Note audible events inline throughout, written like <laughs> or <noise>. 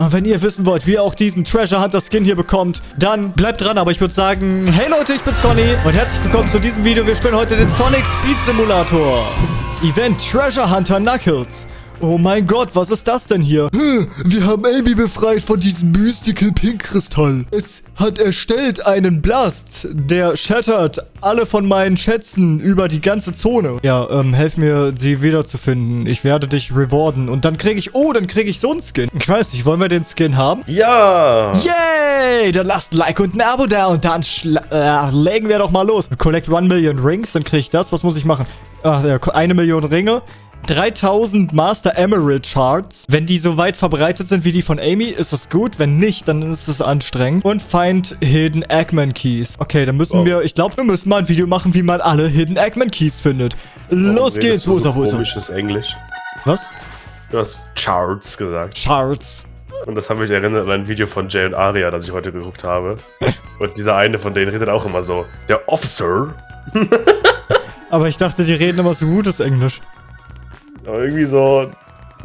Und wenn ihr wissen wollt, wie ihr auch diesen Treasure Hunter Skin hier bekommt, dann bleibt dran. Aber ich würde sagen, hey Leute, ich bin's Conny und herzlich willkommen zu diesem Video. Wir spielen heute den Sonic Speed Simulator. Event Treasure Hunter Knuckles. Oh mein Gott, was ist das denn hier? Wir haben Amy befreit von diesem Mystical Pink Kristall. Es hat erstellt einen Blast. Der shattert alle von meinen Schätzen über die ganze Zone. Ja, ähm, helf mir, sie wiederzufinden. Ich werde dich rewarden. Und dann kriege ich, oh, dann kriege ich so einen Skin. Ich weiß nicht, wollen wir den Skin haben? Ja! Yay! Dann lasst ein Like und ein Abo da und dann äh, legen wir doch mal los. Collect 1 Million Rings, dann kriege ich das. Was muss ich machen? Ach, ja, eine Million Ringe. 3000 Master Emerald Shards. Wenn die so weit verbreitet sind wie die von Amy, ist das gut. Wenn nicht, dann ist es anstrengend. Und Find Hidden Eggman Keys. Okay, dann müssen oh. wir, ich glaube, wir müssen mal ein Video machen, wie man alle Hidden Eggman Keys findet. Los geht's. Wo ist er, wo ist er? Komisches Englisch. Was? Du hast Charts gesagt. Charts. Und das hat mich erinnert an ein Video von Jay und Aria, das ich heute geguckt habe. und dieser eine von denen redet auch immer so. Der Officer. <laughs> Aber ich dachte, die reden immer so gutes Englisch. Aber irgendwie so.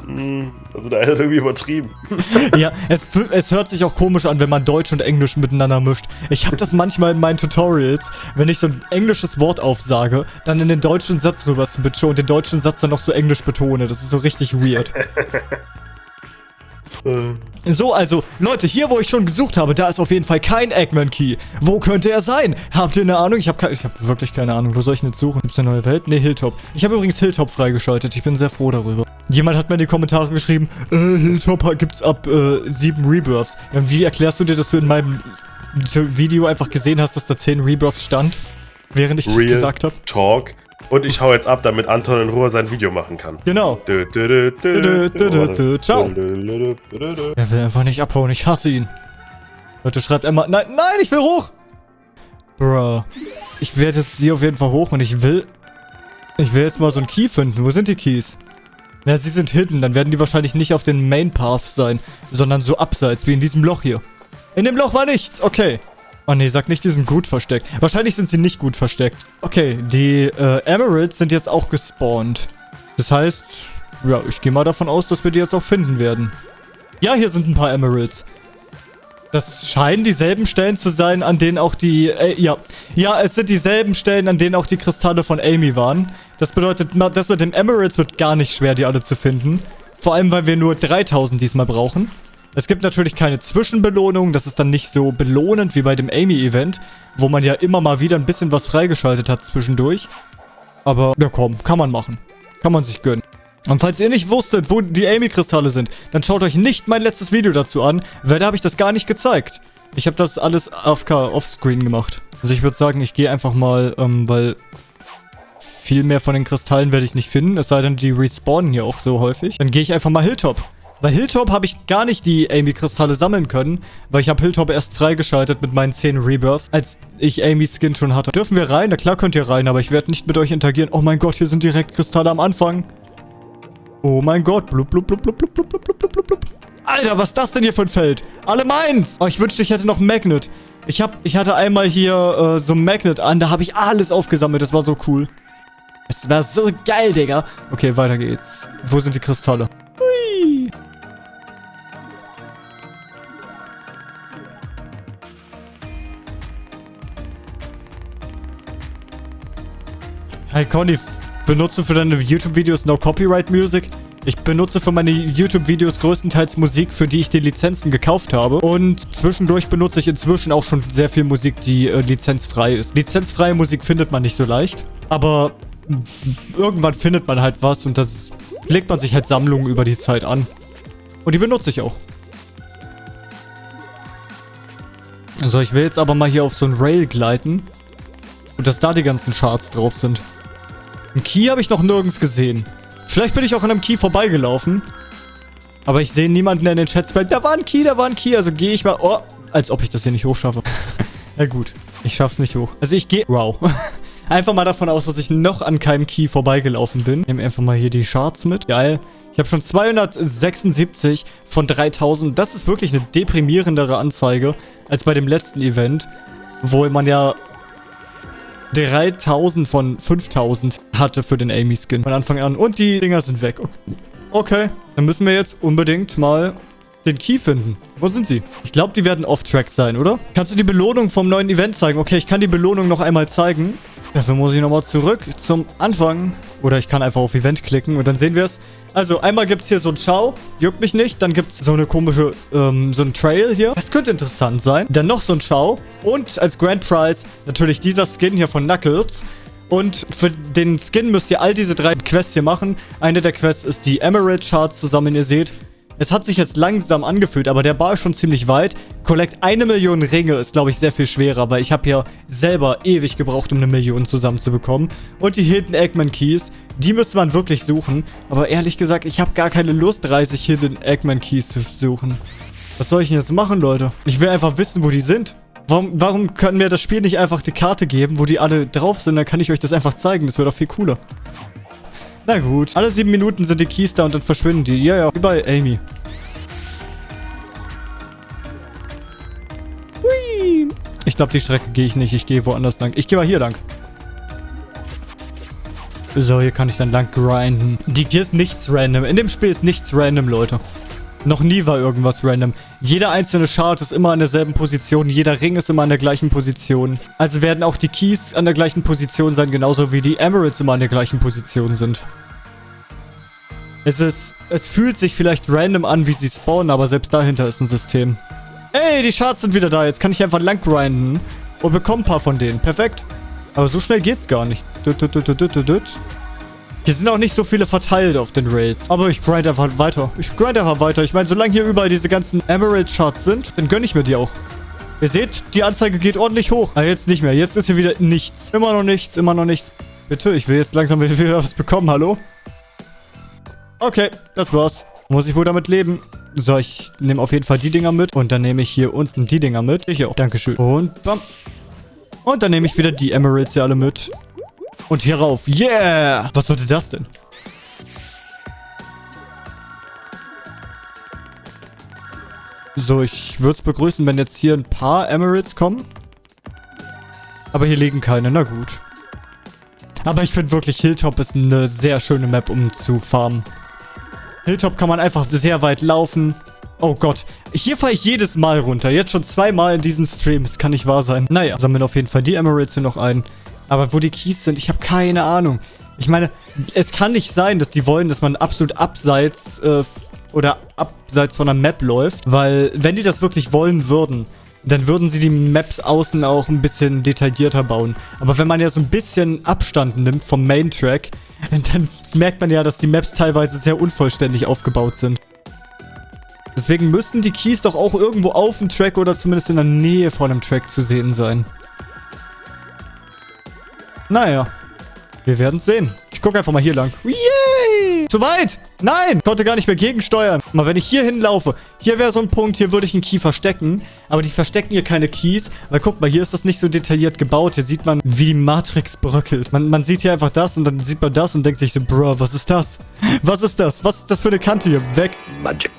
Hm, also da ist irgendwie übertrieben. <laughs> ja, es, es hört sich auch komisch an, wenn man Deutsch und Englisch miteinander mischt. Ich habe das manchmal in meinen Tutorials, wenn ich so ein englisches Wort aufsage, dann in den deutschen Satz rüber switche und den deutschen Satz dann noch so englisch betone. Das ist so richtig weird. <laughs> Äh. So, also, Leute, hier, wo ich schon gesucht habe, da ist auf jeden Fall kein Eggman-Key. Wo könnte er sein? Habt ihr eine Ahnung? Ich habe hab wirklich keine Ahnung. Wo soll ich denn jetzt suchen? Gibt's eine neue Welt? Ne, Hilltop. Ich habe übrigens Hilltop freigeschaltet. Ich bin sehr froh darüber. Jemand hat mir in die Kommentare geschrieben, äh, Hilltop gibt's ab, äh, sieben Rebirths. Wie erklärst du dir, dass du in meinem Video einfach gesehen hast, dass da zehn Rebirths stand? Während ich das gesagt habe? Talk. Und ich hau jetzt ab, damit Anton in Ruhe sein Video machen kann. Genau. Ciao. Er will einfach nicht abhauen. Ich hasse ihn. Leute, schreibt Emma. Nein, nein, ich will hoch. Bruh. Ich werde jetzt hier auf jeden Fall hoch und ich will... Ich will jetzt mal so einen Key finden. Wo sind die Keys? Na, sie sind hidden. Dann werden die wahrscheinlich nicht auf den Main Path sein, sondern so abseits, wie in diesem Loch hier. In dem Loch war nichts. Okay. Oh nee, sag nicht, die sind gut versteckt. Wahrscheinlich sind sie nicht gut versteckt. Okay, die äh, Emeralds sind jetzt auch gespawnt. Das heißt, ja, ich gehe mal davon aus, dass wir die jetzt auch finden werden. Ja, hier sind ein paar Emeralds. Das scheinen dieselben Stellen zu sein, an denen auch die... Äh, ja, ja, es sind dieselben Stellen, an denen auch die Kristalle von Amy waren. Das bedeutet, das mit den Emeralds wird gar nicht schwer, die alle zu finden. Vor allem, weil wir nur 3000 diesmal brauchen. Es gibt natürlich keine Zwischenbelohnung, das ist dann nicht so belohnend wie bei dem Amy-Event, wo man ja immer mal wieder ein bisschen was freigeschaltet hat zwischendurch. Aber, ja komm, kann man machen. Kann man sich gönnen. Und falls ihr nicht wusstet, wo die Amy-Kristalle sind, dann schaut euch nicht mein letztes Video dazu an, weil da habe ich das gar nicht gezeigt. Ich habe das alles AFK offscreen gemacht. Also ich würde sagen, ich gehe einfach mal, ähm, weil viel mehr von den Kristallen werde ich nicht finden, es sei denn, die respawnen hier auch so häufig. Dann gehe ich einfach mal Hilltop. Bei Hilltop habe ich gar nicht die Amy-Kristalle sammeln können, weil ich habe Hilltop erst freigeschaltet mit meinen 10 Rebirths, als ich Amy's Skin schon hatte. Dürfen wir rein? Na klar könnt ihr rein, aber ich werde nicht mit euch interagieren. Oh mein Gott, hier sind direkt Kristalle am Anfang. Oh mein Gott. Blub, blub, blub, blub, blub, blub, blub, blub, blub. Alter, was ist das denn hier für ein Feld? Alle meins. Oh, ich wünschte, ich hätte noch Magnet. Ich, hab, ich hatte einmal hier äh, so ein Magnet an, da habe ich alles aufgesammelt. Das war so cool. Es war so geil, Digga. Okay, weiter geht's. Wo sind die Kristalle? Hey Conny, benutze für deine YouTube-Videos No Copyright Music? Ich benutze für meine YouTube-Videos größtenteils Musik, für die ich die Lizenzen gekauft habe. Und zwischendurch benutze ich inzwischen auch schon sehr viel Musik, die äh, lizenzfrei ist. Lizenzfreie Musik findet man nicht so leicht. Aber irgendwann findet man halt was und das legt man sich halt Sammlungen über die Zeit an. Und die benutze ich auch. Also ich will jetzt aber mal hier auf so ein Rail gleiten. Und dass da die ganzen Charts drauf sind. Ein Key habe ich noch nirgends gesehen. Vielleicht bin ich auch an einem Key vorbeigelaufen. Aber ich sehe niemanden, der in den Chats bleibt. Da war ein Key, da war ein Key. Also gehe ich mal... Oh, als ob ich das hier nicht hochschaffe. <laughs> Na gut, ich schaff's nicht hoch. Also ich gehe... Wow. <laughs> einfach mal davon aus, dass ich noch an keinem Key vorbeigelaufen bin. Nehmen einfach mal hier die Charts mit. Geil. Ich habe schon 276 von 3000. Das ist wirklich eine deprimierendere Anzeige als bei dem letzten Event, wo man ja 3000 von 5000 hatte für den Amy-Skin von Anfang an. Und die Dinger sind weg. Okay, dann müssen wir jetzt unbedingt mal den Key finden. Wo sind sie? Ich glaube, die werden off-track sein, oder? Kannst du die Belohnung vom neuen Event zeigen? Okay, ich kann die Belohnung noch einmal zeigen. Dafür muss ich nochmal zurück zum Anfang. Oder ich kann einfach auf Event klicken und dann sehen wir es. Also, einmal gibt es hier so ein Schau. Juckt mich nicht. Dann gibt es so eine komische, ähm, so ein Trail hier. Das könnte interessant sein. Dann noch so ein Schau. Und als Grand Prize natürlich dieser Skin hier von Knuckles. Und für den Skin müsst ihr all diese drei Quests hier machen. Eine der Quests ist die Emerald Charts zusammen, ihr seht. Es hat sich jetzt langsam angefühlt, aber der Bar ist schon ziemlich weit. Collect eine Million Ringe ist, glaube ich, sehr viel schwerer, weil ich habe ja selber ewig gebraucht, um eine Million zusammenzubekommen. Und die Hidden Eggman Keys, die müsste man wirklich suchen. Aber ehrlich gesagt, ich habe gar keine Lust, 30 Hidden Eggman Keys zu suchen. Was soll ich denn jetzt machen, Leute? Ich will einfach wissen, wo die sind. Warum, warum können wir das Spiel nicht einfach die Karte geben, wo die alle drauf sind? Dann kann ich euch das einfach zeigen. Das wäre doch viel cooler. Na gut. Alle sieben Minuten sind die Keys da und dann verschwinden die. Ja, ja. Wie bei Amy. Hui. Ich glaube, die Strecke gehe ich nicht. Ich gehe woanders lang. Ich gehe mal hier lang. So, hier kann ich dann lang grinden. Die, hier ist nichts random. In dem Spiel ist nichts random, Leute. Noch nie war irgendwas random. Jeder einzelne Chart ist immer an derselben Position. Jeder Ring ist immer an der gleichen Position. Also werden auch die Keys an der gleichen Position sein, genauso wie die Emeralds immer an der gleichen Position sind. Es ist... Es fühlt sich vielleicht random an, wie sie spawnen, aber selbst dahinter ist ein System. Ey, die Charts sind wieder da. Jetzt kann ich einfach lang grinden und bekomme ein paar von denen. Perfekt. Aber so schnell geht's gar nicht. Hier sind auch nicht so viele verteilt auf den Rails. Aber ich grind einfach weiter. Ich grind einfach weiter. Ich meine, solange hier überall diese ganzen Emerald-Charts sind, dann gönne ich mir die auch. Ihr seht, die Anzeige geht ordentlich hoch. Aber jetzt nicht mehr. Jetzt ist hier wieder nichts. Immer noch nichts, immer noch nichts. Bitte, ich will jetzt langsam <laughs> wieder was bekommen. Hallo? Okay, das war's. Muss ich wohl damit leben. So, ich nehme auf jeden Fall die Dinger mit. Und dann nehme ich hier unten die Dinger mit. Hier auch. Dankeschön. Und bam. Und dann nehme ich wieder die Emeralds hier alle mit. Und hier rauf. Yeah! Was sollte das denn? So, ich würde es begrüßen, wenn jetzt hier ein paar Emeralds kommen. Aber hier liegen keine. Na gut. Aber ich finde wirklich, Hilltop ist eine sehr schöne Map, um zu farmen. Hilltop kann man einfach sehr weit laufen. Oh Gott. Hier fahre ich jedes Mal runter. Jetzt schon zweimal in diesem Stream. Das kann nicht wahr sein. Naja, sammeln auf jeden Fall die Emeralds hier noch ein. Aber wo die Keys sind, ich habe keine Ahnung. Ich meine, es kann nicht sein, dass die wollen, dass man absolut abseits äh, oder abseits von der Map läuft. Weil, wenn die das wirklich wollen würden, dann würden sie die Maps außen auch ein bisschen detaillierter bauen. Aber wenn man ja so ein bisschen Abstand nimmt vom Main-Track, dann merkt man ja, dass die Maps teilweise sehr unvollständig aufgebaut sind. Deswegen müssten die Keys doch auch irgendwo auf dem Track oder zumindest in der Nähe von einem Track zu sehen sein. Naja, wir werden sehen. Ich gucke einfach mal hier lang. Yay! Zu weit! Nein! Konnte gar nicht mehr gegensteuern. Mal, wenn ich hier hinlaufe, hier wäre so ein Punkt, hier würde ich einen Key verstecken. Aber die verstecken hier keine Keys. Weil guck mal, hier ist das nicht so detailliert gebaut. Hier sieht man, wie die Matrix bröckelt. Man, man sieht hier einfach das und dann sieht man das und denkt sich so, Bro, was ist das? Was ist das? Was ist das für eine Kante hier? Weg. Magic.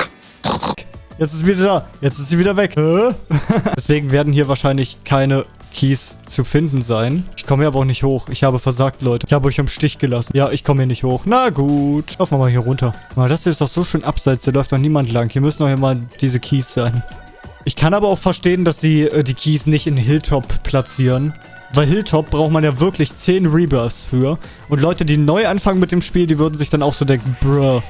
Jetzt ist sie wieder da. Jetzt ist sie wieder weg. <laughs> Deswegen werden hier wahrscheinlich keine Keys zu finden sein. Ich komme hier aber auch nicht hoch. Ich habe versagt, Leute. Ich habe euch im Stich gelassen. Ja, ich komme hier nicht hoch. Na gut. Laufen wir mal hier runter. Mal, das hier ist doch so schön abseits. Da läuft doch niemand lang. Hier müssen doch immer diese Keys sein. Ich kann aber auch verstehen, dass sie äh, die Keys nicht in Hilltop platzieren. Weil Hilltop braucht man ja wirklich 10 Rebirths für. Und Leute, die neu anfangen mit dem Spiel, die würden sich dann auch so denken, bruh,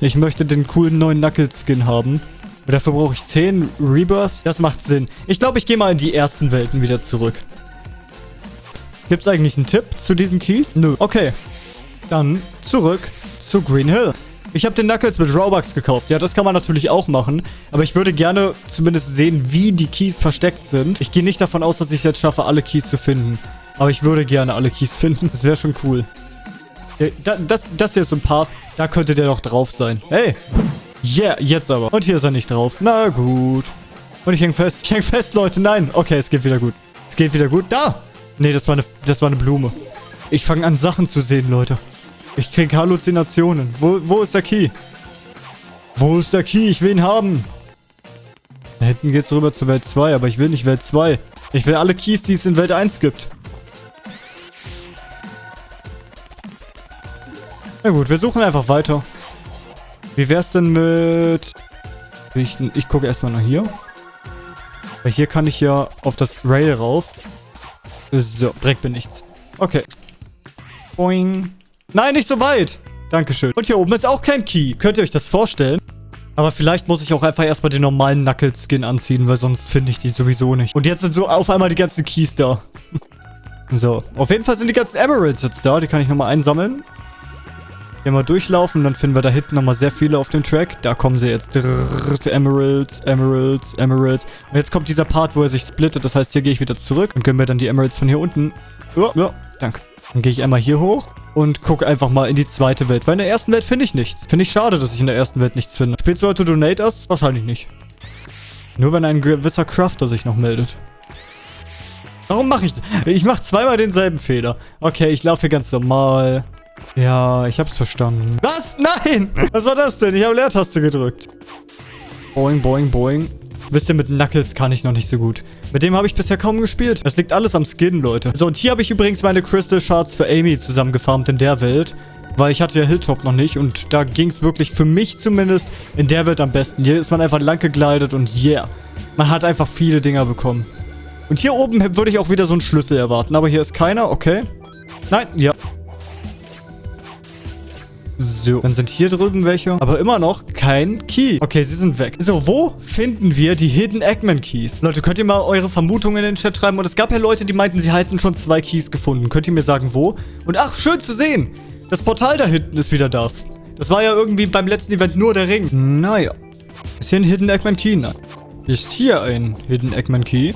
ich möchte den coolen neuen Knuckles-Skin haben. Und dafür brauche ich 10 Rebirths. Das macht Sinn. Ich glaube, ich gehe mal in die ersten Welten wieder zurück. Gibt es eigentlich einen Tipp zu diesen Keys? Nö. Okay. Dann zurück zu Green Hill. Ich habe den Knuckles mit Robux gekauft. Ja, das kann man natürlich auch machen. Aber ich würde gerne zumindest sehen, wie die Keys versteckt sind. Ich gehe nicht davon aus, dass ich es jetzt schaffe, alle Keys zu finden. Aber ich würde gerne alle Keys <laughs> finden. Das wäre schon cool. Das, das hier ist so ein Path. Da könnte der doch drauf sein. Hey. Yeah, jetzt aber. Und hier ist er nicht drauf. Na gut. Und ich hänge fest. Ich hänge fest, Leute. Nein. Okay, es geht wieder gut. Es geht wieder gut. Da. Nee, das war eine, das war eine Blume. Ich fange an, Sachen zu sehen, Leute. Ich kriege Halluzinationen. Wo, wo ist der Key? Wo ist der Key? Ich will ihn haben. Da hinten geht's rüber zur Welt 2, aber ich will nicht Welt 2. Ich will alle Keys, die es in Welt 1 gibt. Na gut, wir suchen einfach weiter. Wie wär's denn mit... Ich, ich gucke erstmal nach hier. Weil hier kann ich ja auf das Rail rauf. So, bringt mir nichts. Okay. Boing. Nein, nicht so weit. Dankeschön. Und hier oben ist auch kein Key. Könnt ihr euch das vorstellen? Aber vielleicht muss ich auch einfach erstmal den normalen Knuckles-Skin anziehen, weil sonst finde ich die sowieso nicht. Und jetzt sind so auf einmal die ganzen Keys da. <laughs> so, auf jeden Fall sind die ganzen Emeralds jetzt da. Die kann ich nochmal einsammeln. Hier mal durchlaufen, dann finden wir da hinten nochmal sehr viele auf dem Track. Da kommen sie jetzt. Emeralds, Emeralds, Emeralds. Und jetzt kommt dieser Part, wo er sich splittet. Das heißt, hier gehe ich wieder zurück und können wir dann die Emeralds von hier unten... Oh, ja, danke. Dann gehe ich einmal hier hoch und gucke einfach mal in die zweite Welt. Weil in der ersten Welt finde ich nichts. Finde ich schade, dass ich in der ersten Welt nichts finde. Spielst du heute Donate Us? Wahrscheinlich nicht. Nur wenn ein gewisser Crafter sich noch meldet. Warum mache ich... Ich mache zweimal denselben Fehler. Okay, ich laufe hier ganz normal. Ja, ich hab's verstanden. Was? Nein! <laughs> Was war das denn? Ich habe Leertaste gedrückt. Boing, boing, boing. Wisst ihr, mit Knuckles kann ich noch nicht so gut. Mit dem habe ich bisher kaum gespielt. Das liegt alles am Skin, Leute. So, und hier habe ich übrigens meine Crystal Shards für Amy zusammengefarmt in der Welt. Weil ich hatte ja Hilltop noch nicht und da ging es wirklich für mich zumindest in der Welt am besten. Hier ist man einfach lang gegleitet und yeah. Man hat einfach viele Dinger bekommen. Und hier oben würde ich auch wieder so einen Schlüssel erwarten. Aber hier ist keiner, okay. Nein, ja. So, dann sind hier drüben welche. Aber immer noch kein Key. Okay, sie sind weg. So, wo finden wir die Hidden Eggman Keys? Leute, könnt ihr mal eure Vermutungen in den Chat schreiben? Und es gab ja Leute, die meinten, sie hätten schon zwei Keys gefunden. Könnt ihr mir sagen, wo? Und ach, schön zu sehen. Das Portal da hinten ist wieder da. Das war ja irgendwie beim letzten Event nur der Ring. Naja. Ist hier ein Hidden Eggman Key? Nein. Ist hier ein Hidden Eggman Key?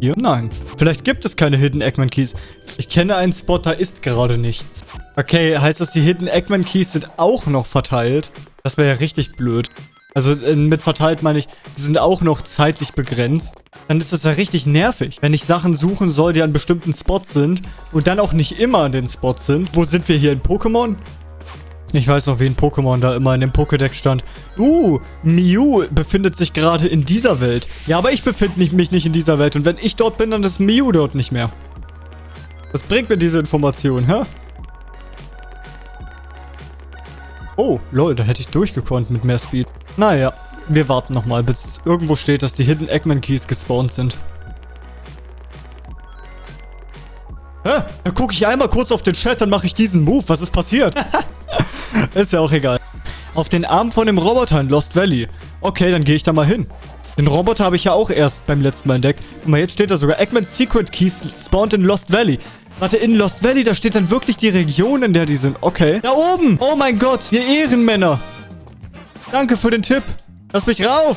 Hier? Nein. Vielleicht gibt es keine Hidden Eggman Keys. Ich kenne einen Spot, da ist gerade nichts. Okay, heißt das, die Hidden Eggman Keys sind auch noch verteilt? Das wäre ja richtig blöd. Also äh, mit verteilt meine ich, die sind auch noch zeitlich begrenzt. Dann ist das ja richtig nervig, wenn ich Sachen suchen soll, die an bestimmten Spots sind und dann auch nicht immer an den Spots sind. Wo sind wir hier in Pokémon? Ich weiß noch, wie ein Pokémon da immer in dem Pokédex stand. Uh, Mew befindet sich gerade in dieser Welt. Ja, aber ich befinde mich nicht in dieser Welt. Und wenn ich dort bin, dann ist Mew dort nicht mehr. Was bringt mir diese Information, hä? Oh, lol, da hätte ich durchgekonnt mit mehr Speed. Naja, wir warten nochmal, bis irgendwo steht, dass die Hidden Eggman Keys gespawnt sind. Hä? Dann gucke ich einmal kurz auf den Chat, dann mache ich diesen Move. Was ist passiert? <laughs> ist ja auch egal. Auf den Arm von dem Roboter in Lost Valley. Okay, dann gehe ich da mal hin. Den Roboter habe ich ja auch erst beim letzten Mal entdeckt. Guck mal, jetzt steht da sogar Eggman's Secret Keys spawned in Lost Valley. Warte, in Lost Valley, da steht dann wirklich die Region, in der die sind. Okay. Da oben. Oh mein Gott, ihr Ehrenmänner. Danke für den Tipp. Lass mich rauf.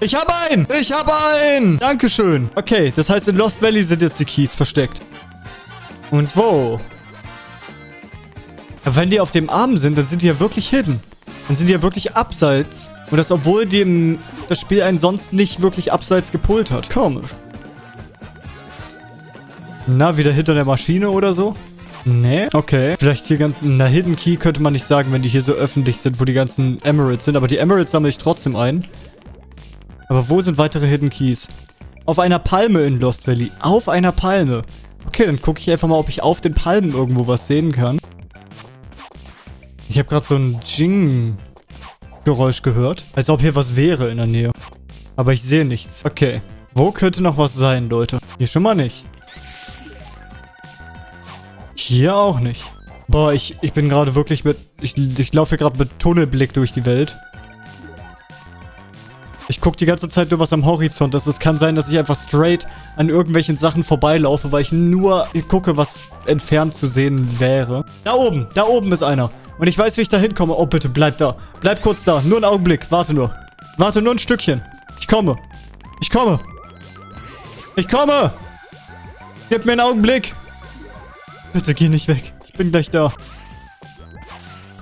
Ich habe einen. Ich habe einen. Dankeschön. Okay, das heißt, in Lost Valley sind jetzt die Keys versteckt. Und wo? Aber wenn die auf dem Arm sind, dann sind die ja wirklich hidden. Dann sind die ja wirklich abseits. Und das, obwohl dem das Spiel einen sonst nicht wirklich abseits gepult hat. Komisch. Na, wieder hinter der Maschine oder so? Nee, okay. Vielleicht hier ganz... Na, Hidden Key könnte man nicht sagen, wenn die hier so öffentlich sind, wo die ganzen Emeralds sind. Aber die Emeralds sammle ich trotzdem ein. Aber wo sind weitere Hidden Keys? Auf einer Palme in Lost Valley. Auf einer Palme. Okay, dann gucke ich einfach mal, ob ich auf den Palmen irgendwo was sehen kann. Ich habe gerade so ein Jing-Geräusch gehört. Als ob hier was wäre in der Nähe. Aber ich sehe nichts. Okay. Wo könnte noch was sein, Leute? Hier schon mal nicht. Hier auch nicht. Boah, ich, ich bin gerade wirklich mit... Ich, ich laufe hier gerade mit Tunnelblick durch die Welt. Ich gucke die ganze Zeit nur was am Horizont ist. Es kann sein, dass ich einfach straight an irgendwelchen Sachen vorbeilaufe, weil ich nur gucke, was entfernt zu sehen wäre. Da oben, da oben ist einer. Und ich weiß, wie ich da hinkomme. Oh, bitte, bleib da. Bleib kurz da. Nur einen Augenblick. Warte nur. Warte nur ein Stückchen. Ich komme. Ich komme. Ich komme. Gib mir einen Augenblick. Bitte geh nicht weg. Ich bin gleich da.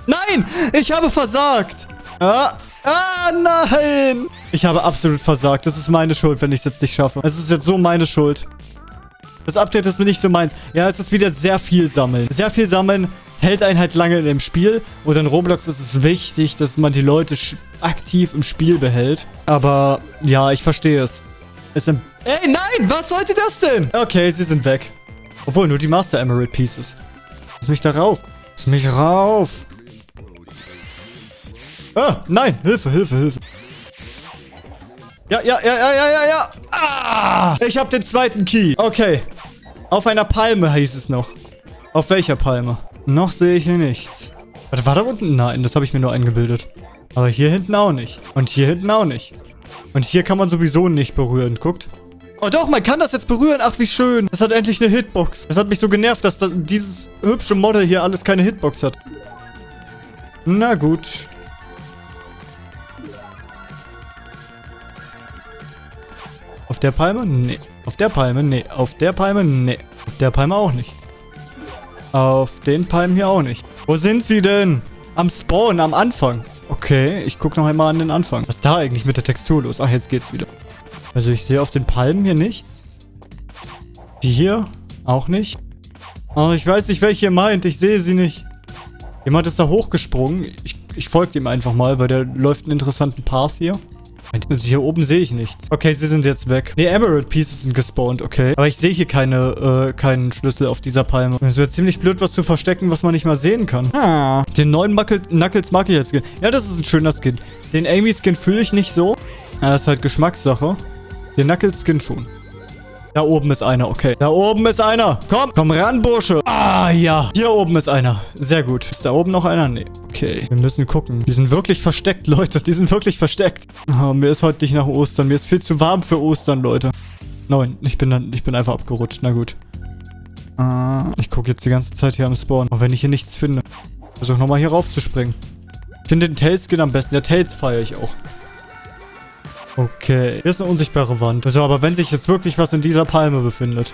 Nein! Ich habe versagt! Ah, ah, nein! Ich habe absolut versagt. Das ist meine Schuld, wenn ich es jetzt nicht schaffe. Es ist jetzt so meine Schuld. Das Update ist mir nicht so meins. Ja, es ist wieder sehr viel sammeln. Sehr viel sammeln hält einen halt lange in dem Spiel. Und in Roblox ist es wichtig, dass man die Leute aktiv im Spiel behält. Aber ja, ich verstehe es. es sind Ey, nein! Was sollte das denn? Okay, sie sind weg. Obwohl, nur die Master Emerald Pieces. Lass mich da rauf. Lass mich rauf. Ah, nein. Hilfe, Hilfe, Hilfe. Ja, ja, ja, ja, ja, ja, ja. Ah, ich habe den zweiten Key. Okay. Auf einer Palme hieß es noch. Auf welcher Palme? Noch sehe ich hier nichts. Warte, war da unten? Nein, das habe ich mir nur eingebildet. Aber hier hinten auch nicht. Und hier hinten auch nicht. Und hier kann man sowieso nicht berühren. Guckt. Oh doch, man kann das jetzt berühren. Ach, wie schön. Das hat endlich eine Hitbox. Das hat mich so genervt, dass das, dieses hübsche Model hier alles keine Hitbox hat. Na gut. Auf der Palme? Nee. Auf der Palme? Nee. Auf der Palme? Nee. Auf der Palme auch nicht. Auf den Palmen hier auch nicht. Wo sind sie denn? Am Spawn, am Anfang. Okay, ich gucke noch einmal an den Anfang. Was ist da eigentlich mit der Textur los? Ach, jetzt geht's wieder. Also ich sehe auf den Palmen hier nichts. Die hier? Auch nicht. Oh, ich weiß nicht, welche ihr meint. Ich sehe sie nicht. Jemand ist da hochgesprungen. Ich, ich folge ihm einfach mal, weil der läuft einen interessanten Path hier. Also hier oben sehe ich nichts. Okay, sie sind jetzt weg. Ne, Emerald Pieces sind gespawnt, okay. Aber ich sehe hier keine, äh, keinen Schlüssel auf dieser Palme. Es wäre ziemlich blöd, was zu verstecken, was man nicht mal sehen kann. Ah. Den neuen Muckle Knuckles mag ich jetzt. Ja, das ist ein schöner Skin. Den Amy-Skin fühle ich nicht so. Ja, das ist halt Geschmackssache. Den Knuckles-Skin schon. Da oben ist einer, okay. Da oben ist einer. Komm, komm ran, Bursche. Ah, ja. Hier oben ist einer. Sehr gut. Ist da oben noch einer? Nee. Okay. Wir müssen gucken. Die sind wirklich versteckt, <laughs> Leute. Die sind wirklich versteckt. Oh, mir ist heute nicht nach Ostern. Mir ist viel zu warm für Ostern, Leute. Nein, ich bin dann, ich bin einfach abgerutscht. Na gut. Ah, ich gucke jetzt die ganze Zeit hier am Spawn. Auch wenn ich hier nichts finde. Versuche nochmal hier raufzuspringen. Ich finde den Tailskin am besten. Der Tails feiere ich auch. Okay, hier ist eine unsichtbare Wand. Also, aber wenn sich jetzt wirklich was in dieser Palme befindet,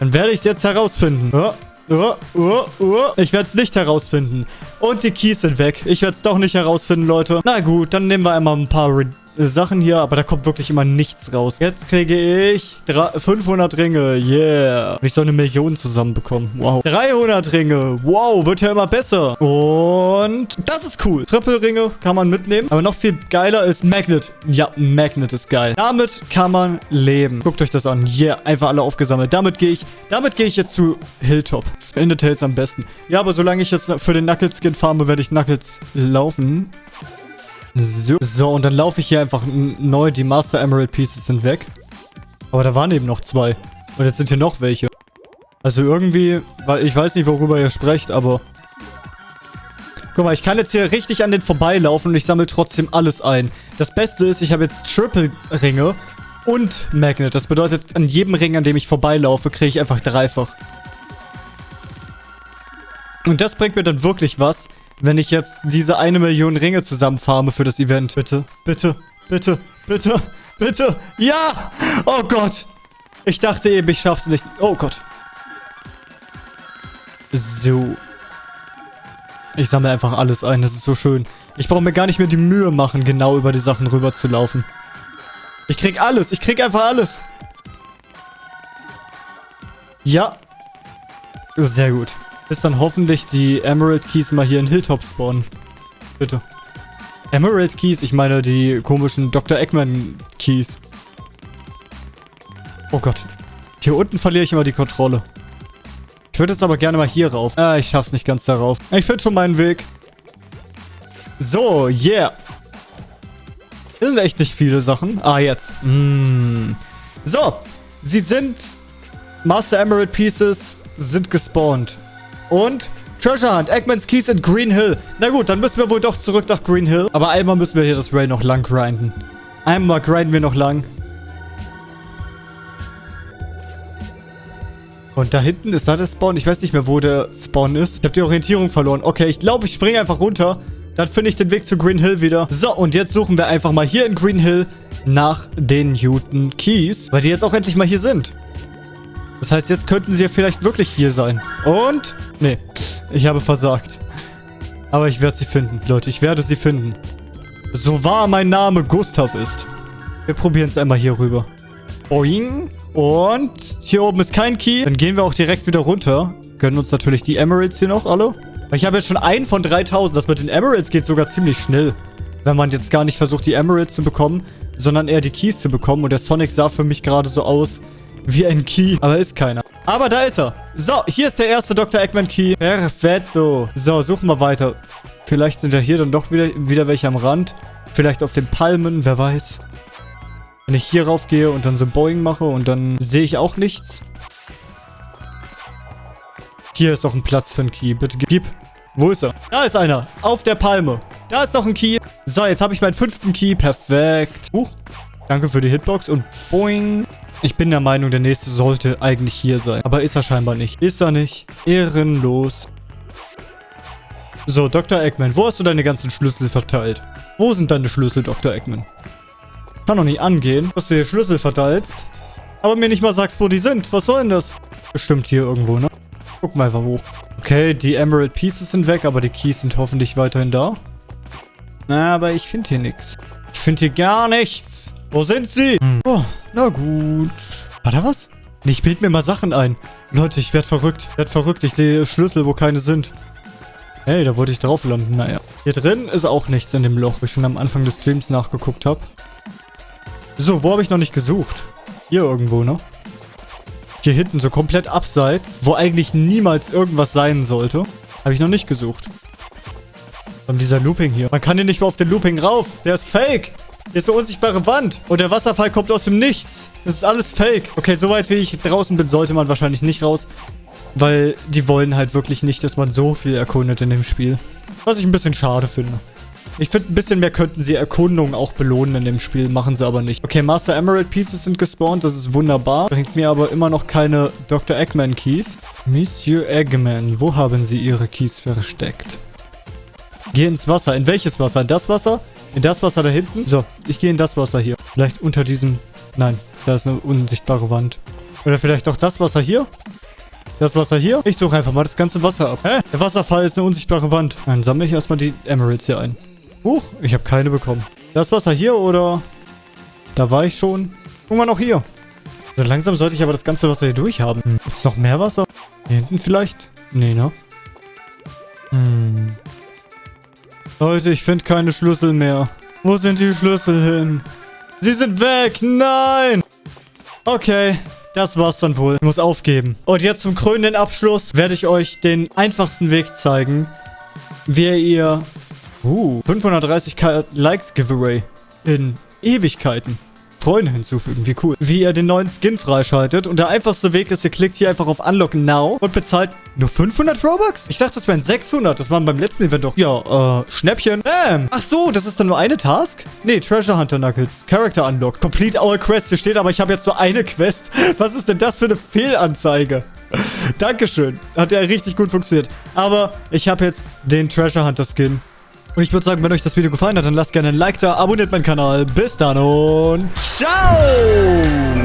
dann werde ich es jetzt herausfinden. Oh, oh, oh, oh. Ich werde es nicht herausfinden. Und die Keys sind weg. Ich werde es doch nicht herausfinden, Leute. Na gut, dann nehmen wir einmal ein paar äh, Sachen hier, aber da kommt wirklich immer nichts raus. Jetzt kriege ich 500 Ringe. Yeah. Und ich soll eine Million zusammenbekommen. Wow. 300 Ringe. Wow, wird ja immer besser. Und das ist cool. Triple-Ringe kann man mitnehmen. Aber noch viel geiler ist Magnet. Ja, Magnet ist geil. Damit kann man leben. Guckt euch das an. Yeah, einfach alle aufgesammelt. Damit gehe ich, damit gehe ich jetzt zu Hilltop. Ende Tails am besten. Ja, aber solange ich jetzt für den Knuckles Skin farme, werde ich Knuckles laufen. So. so, und dann laufe ich hier einfach neu. Die Master Emerald Pieces sind weg. Aber da waren eben noch zwei. Und jetzt sind hier noch welche. Also irgendwie, weil ich weiß nicht, worüber ihr sprecht, aber... Guck mal, ich kann jetzt hier richtig an den vorbeilaufen und ich sammle trotzdem alles ein. Das Beste ist, ich habe jetzt Triple-Ringe und Magnet. Das bedeutet, an jedem Ring, an dem ich vorbeilaufe, kriege ich einfach dreifach. Und das bringt mir dann wirklich was, wenn ich jetzt diese eine Million Ringe zusammenfarme für das Event. Bitte, bitte, bitte, bitte, bitte. Ja! Oh Gott. Ich dachte eben, ich schaff's nicht. Oh Gott. So. Ich sammle einfach alles ein. Das ist so schön. Ich brauche mir gar nicht mehr die Mühe machen, genau über die Sachen rüber zu laufen. Ich krieg alles. Ich krieg einfach alles. Ja. Sehr gut bis dann hoffentlich die Emerald Keys mal hier in Hilltop spawnen. Bitte. Emerald Keys? Ich meine die komischen Dr. Eggman Keys. Oh Gott. Hier unten verliere ich immer die Kontrolle. Ich würde jetzt aber gerne mal hier rauf. Ah, ich schaff's nicht ganz darauf. Ich finde schon meinen Weg. So, yeah. Das sind echt nicht viele Sachen. Ah, jetzt. Mm. So. Sie sind... Master Emerald Pieces sind gespawnt. Und Treasure Hunt, Eggman's Keys in Green Hill. Na gut, dann müssen wir wohl doch zurück nach Green Hill. Aber einmal müssen wir hier das Rail noch lang grinden. Einmal grinden wir noch lang. Und da hinten ist da der Spawn. Ich weiß nicht mehr, wo der Spawn ist. Ich habe die Orientierung verloren. Okay, ich glaube, ich springe einfach runter. Dann finde ich den Weg zu Green Hill wieder. So, und jetzt suchen wir einfach mal hier in Green Hill nach den Newton Keys. Weil die jetzt auch endlich mal hier sind. Das heißt, jetzt könnten sie ja vielleicht wirklich hier sein. Und... Nee, ich habe versagt. Aber ich werde sie finden, Leute. Ich werde sie finden. So wahr mein Name Gustav ist. Wir probieren es einmal hier rüber. Boing. Und hier oben ist kein Key. Dann gehen wir auch direkt wieder runter. Gönnen uns natürlich die Emeralds hier noch alle. Ich habe jetzt schon einen von 3000. Das mit den Emeralds geht sogar ziemlich schnell. Wenn man jetzt gar nicht versucht, die Emeralds zu bekommen, sondern eher die Keys zu bekommen. Und der Sonic sah für mich gerade so aus, wie ein Key. Aber ist keiner. Aber da ist er. So, hier ist der erste Dr. Eggman Key. Perfetto. So, suchen wir weiter. Vielleicht sind ja hier dann doch wieder, wieder welche am Rand. Vielleicht auf den Palmen, wer weiß. Wenn ich hier rauf gehe und dann so Boing mache und dann sehe ich auch nichts. Hier ist doch ein Platz für einen Key. Bitte gib. Wo ist er? Da ist einer. Auf der Palme. Da ist noch ein Key. So, jetzt habe ich meinen fünften Key. Perfekt. Huch. Danke für die Hitbox und boing. Ich bin der Meinung, der nächste sollte eigentlich hier sein. Aber ist er scheinbar nicht. Ist er nicht. Ehrenlos. So, Dr. Eggman, wo hast du deine ganzen Schlüssel verteilt? Wo sind deine Schlüssel, Dr. Eggman? Kann doch nicht angehen, dass du hier Schlüssel verteilst, aber mir nicht mal sagst, wo die sind. Was soll denn das? Bestimmt hier irgendwo, ne? Guck mal einfach hoch. Okay, die Emerald Pieces sind weg, aber die Keys sind hoffentlich weiterhin da. Na, aber ich finde hier nichts. Ich finde hier gar nichts. Wo sind sie? Hm. Oh, na gut. War da was? Nee, ich bild mir mal Sachen ein. Leute, ich werd verrückt. Ich werd verrückt. Ich sehe Schlüssel, wo keine sind. Hey, da wollte ich drauf landen. Naja. Hier drin ist auch nichts in dem Loch, wie ich schon am Anfang des Streams nachgeguckt habe. So, wo habe ich noch nicht gesucht? Hier irgendwo, ne? Hier hinten, so komplett abseits, wo eigentlich niemals irgendwas sein sollte. Habe ich noch nicht gesucht. Und dieser Looping hier. Man kann hier nicht mehr auf den Looping rauf. Der ist fake. Hier ist eine unsichtbare Wand. Und der Wasserfall kommt aus dem Nichts. Das ist alles fake. Okay, soweit wie ich draußen bin, sollte man wahrscheinlich nicht raus. Weil die wollen halt wirklich nicht, dass man so viel erkundet in dem Spiel. Was ich ein bisschen schade finde. Ich finde, ein bisschen mehr könnten sie Erkundungen auch belohnen in dem Spiel. Machen sie aber nicht. Okay, Master Emerald Pieces sind gespawnt. Das ist wunderbar. Bringt mir aber immer noch keine Dr. Eggman Keys. Monsieur Eggman, wo haben sie ihre Keys versteckt? Geh ins Wasser. In welches Wasser? In das Wasser? In das Wasser da hinten? So, ich gehe in das Wasser hier. Vielleicht unter diesem... Nein, da ist eine unsichtbare Wand. Oder vielleicht auch das Wasser hier? Das Wasser hier? Ich suche einfach mal das ganze Wasser ab. Hä? Der Wasserfall ist eine unsichtbare Wand. Dann sammle ich erstmal die Emeralds hier ein. Huch, ich habe keine bekommen. Das Wasser hier oder... Da war ich schon. Guck mal noch hier. So langsam sollte ich aber das ganze Wasser hier durchhaben. Hm. Ist noch mehr Wasser? Hier hinten vielleicht? Nee, ne? Hm. Leute, ich finde keine Schlüssel mehr. Wo sind die Schlüssel hin? Sie sind weg! Nein! Okay, das war's dann wohl. Ich muss aufgeben. Und jetzt zum krönenden Abschluss werde ich euch den einfachsten Weg zeigen, wie ihr Uh, 530k Likes Giveaway in Ewigkeiten. Freunde hinzufügen, wie cool. Wie ihr den neuen Skin freischaltet. Und der einfachste Weg ist, ihr klickt hier einfach auf Unlock Now und bezahlt nur 500 Robux? Ich dachte, das wären 600. Das waren beim letzten Event doch. Ja, äh, Schnäppchen. Bam. Ach so, das ist dann nur eine Task? Nee, Treasure Hunter Knuckles. Character Unlocked. Complete our quest. Hier steht aber, ich habe jetzt nur eine Quest. Was ist denn das für eine Fehlanzeige? <laughs> Dankeschön. Hat ja richtig gut funktioniert. Aber ich habe jetzt den Treasure Hunter Skin. Und ich würde sagen, wenn euch das Video gefallen hat, dann lasst gerne ein Like da, abonniert meinen Kanal. Bis dann und ciao!